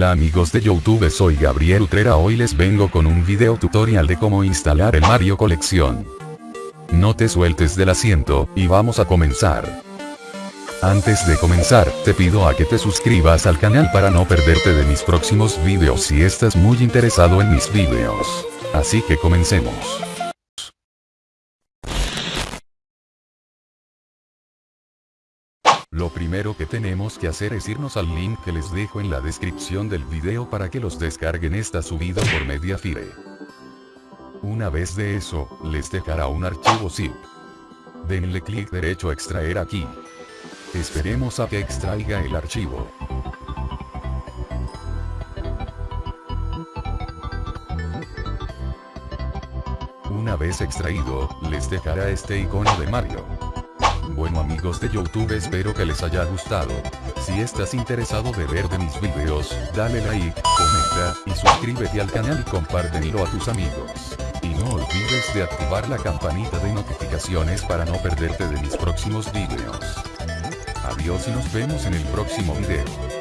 Hola amigos de Youtube soy Gabriel Utrera hoy les vengo con un video tutorial de cómo instalar el Mario Colección. No te sueltes del asiento, y vamos a comenzar. Antes de comenzar, te pido a que te suscribas al canal para no perderte de mis próximos videos si estás muy interesado en mis videos. Así que comencemos. Lo primero que tenemos que hacer es irnos al link que les dejo en la descripción del video para que los descarguen esta subida por Mediafire. Una vez de eso, les dejará un archivo zip. Denle clic derecho a extraer aquí. Esperemos a que extraiga el archivo. Una vez extraído, les dejará este icono de Mario. Bueno amigos de Youtube espero que les haya gustado. Si estás interesado de ver de mis videos, dale like, comenta, y suscríbete al canal y compártelo a tus amigos. Y no olvides de activar la campanita de notificaciones para no perderte de mis próximos videos. Adiós y nos vemos en el próximo video.